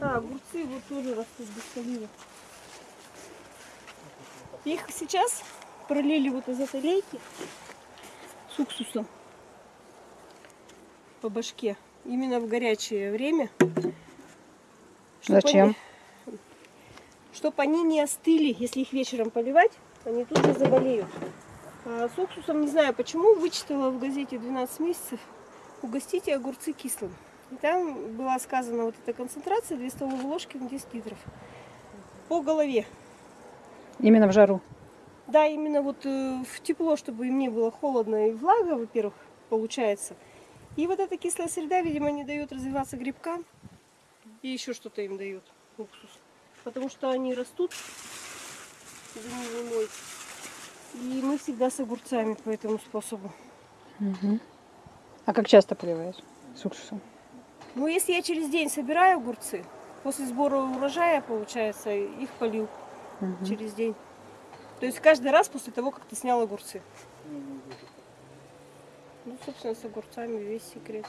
А, огурцы вот тоже растут без полива. Их сейчас пролили вот из этой лейки с уксусом по башке. Именно в горячее время. Чтоб Зачем? они- Чтоб они не остыли, если их вечером поливать, они тут же заболеют. А с уксусом не знаю почему, вычитала в газете 12 месяцев, угостите огурцы кислым. И там была сказана вот эта концентрация 2 столовые ложки на 10 литров. По голове. Именно в жару. Да, именно вот э, в тепло, чтобы им не было холодно и влага, во-первых, получается. И вот эта кислая среда, видимо, не дает развиваться грибкам. И еще что-то им дает уксус. Потому что они растут зимой. И мы всегда с огурцами по этому способу. Мгм. А как часто поливаешь с уксусом? Ну, если я через день собираю огурцы, после сбора урожая, получается, их полил Мгм. через день. То есть каждый раз после того, как ты снял огурцы. Ну, собственно, с огурцами весь секрет.